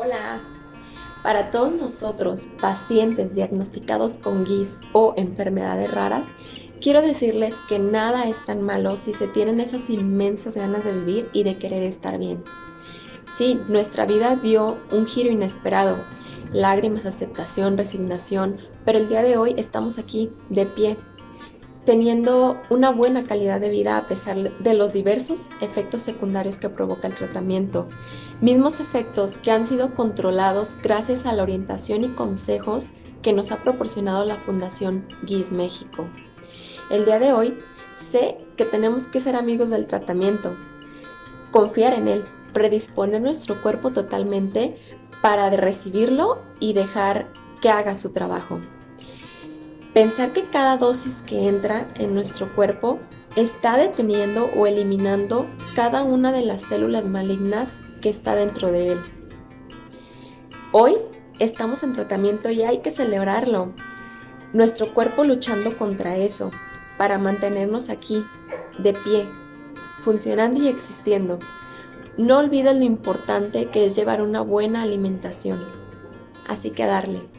Hola. Para todos nosotros, pacientes diagnosticados con GIS o enfermedades raras, quiero decirles que nada es tan malo si se tienen esas inmensas ganas de vivir y de querer estar bien. Sí, nuestra vida dio un giro inesperado, lágrimas, aceptación, resignación, pero el día de hoy estamos aquí, de pie, teniendo una buena calidad de vida a pesar de los diversos efectos secundarios que provoca el tratamiento. Mismos efectos que han sido controlados gracias a la orientación y consejos que nos ha proporcionado la Fundación GIS México. El día de hoy sé que tenemos que ser amigos del tratamiento, confiar en él, predisponer nuestro cuerpo totalmente para recibirlo y dejar que haga su trabajo. Pensar que cada dosis que entra en nuestro cuerpo está deteniendo o eliminando cada una de las células malignas que está dentro de él. Hoy estamos en tratamiento y hay que celebrarlo. Nuestro cuerpo luchando contra eso, para mantenernos aquí, de pie, funcionando y existiendo. No olvides lo importante que es llevar una buena alimentación. Así que darle.